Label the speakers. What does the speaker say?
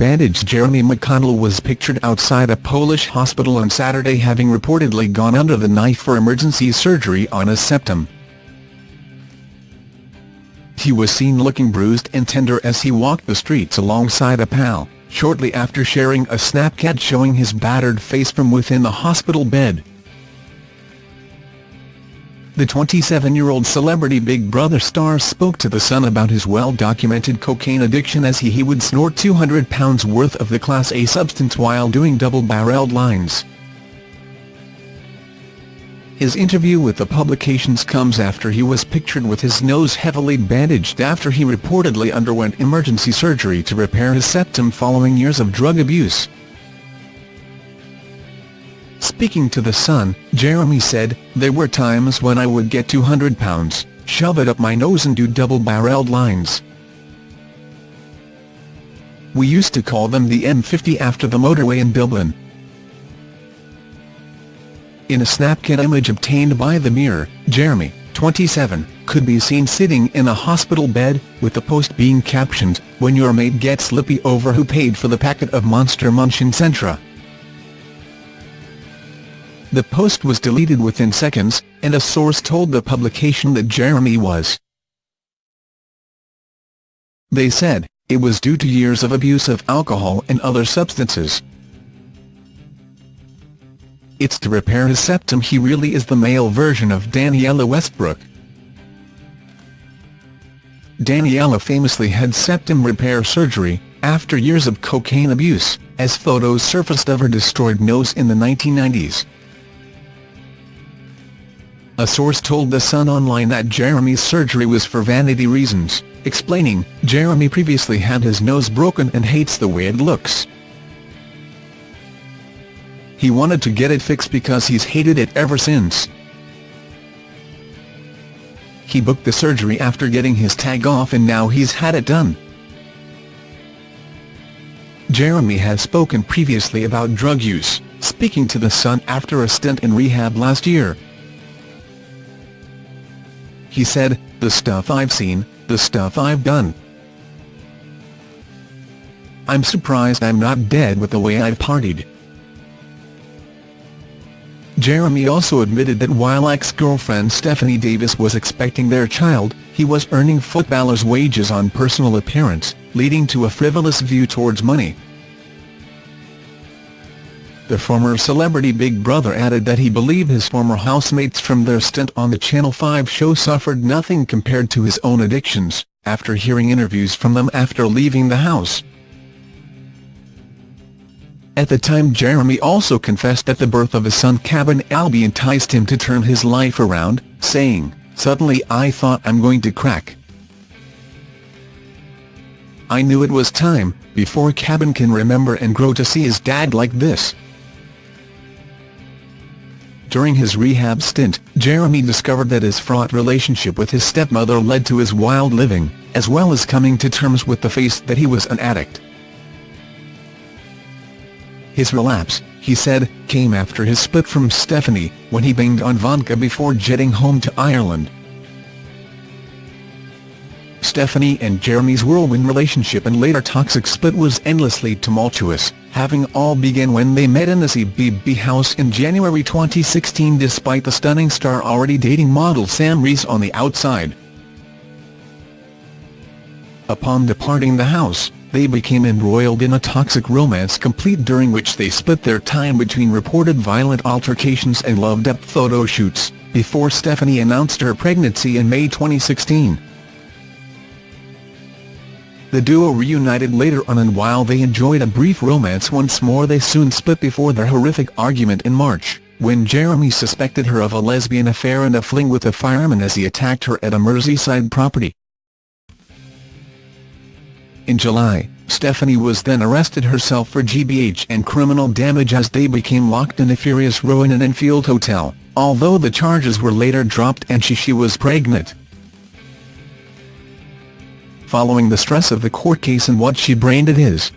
Speaker 1: bandaged Jeremy McConnell was pictured outside a Polish hospital on Saturday having reportedly gone under the knife for emergency surgery on a septum. He was seen looking bruised and tender as he walked the streets alongside a pal, shortly after sharing a Snapchat showing his battered face from within the hospital bed. The 27-year-old celebrity Big Brother star spoke to The Sun about his well-documented cocaine addiction as he, he would snort £200 worth of the Class A substance while doing double-barreled lines. His interview with the publications comes after he was pictured with his nose heavily bandaged after he reportedly underwent emergency surgery to repair his septum following years of drug abuse. Speaking to The Sun, Jeremy said, There were times when I would get 200 pounds, shove it up my nose and do double-barreled lines. We used to call them the M50 after the motorway in Dublin. In a Snapchat image obtained by The Mirror, Jeremy, 27, could be seen sitting in a hospital bed, with the post being captioned, When your mate gets lippy over who paid for the packet of Monster Munch in Centra. The post was deleted within seconds, and a source told the publication that Jeremy was. They said, it was due to years of abuse of alcohol and other substances. It's to repair his septum he really is the male version of Danniella Westbrook. Danniella famously had septum repair surgery, after years of cocaine abuse, as photos surfaced of her destroyed nose in the 1990s. A source told The Sun Online that Jeremy's surgery was for vanity reasons, explaining, Jeremy previously had his nose broken and hates the way it looks. He wanted to get it fixed because he's hated it ever since. He booked the surgery after getting his tag off and now he's had it done. Jeremy has spoken previously about drug use, speaking to The Sun after a stint in rehab last year. He said, the stuff I've seen, the stuff I've done. I'm surprised I'm not dead with the way I've partied. Jeremy also admitted that while ex-girlfriend Stephanie Davis was expecting their child, he was earning footballers' wages on personal appearance, leading to a frivolous view towards money. The former celebrity Big Brother added that he believed his former housemates from their stint on the Channel 5 show suffered nothing compared to his own addictions, after hearing interviews from them after leaving the house. At the time Jeremy also confessed that the birth of his son Cabin Albie enticed him to turn his life around, saying, Suddenly I thought I'm going to crack. I knew it was time, before Caben can remember and grow to see his dad like this. During his rehab stint, Jeremy discovered that his fraught relationship with his stepmother led to his wild living, as well as coming to terms with the face that he was an addict. His relapse, he said, came after his split from Stephanie, when he banged on vodka before jetting home to Ireland. Stephanie and Jeremy's whirlwind relationship and later toxic split was endlessly tumultuous, having all begun when they met in the CBB house in January 2016 despite the stunning star already dating model Sam Reece on the outside. Upon departing the house, they became embroiled in a toxic romance complete during which they split their time between reported violent altercations and love-depth photo shoots, before Stephanie announced her pregnancy in May 2016. The duo reunited later on and while they enjoyed a brief romance once more they soon split before their horrific argument in March, when Jeremy suspected her of a lesbian affair and a fling with a fireman as he attacked her at a Merseyside property. In July, Stephanie was then arrested herself for GBH and criminal damage as they became locked in a furious row in an Enfield hotel, although the charges were later dropped and she, she was pregnant following the stress of the court case and what she branded as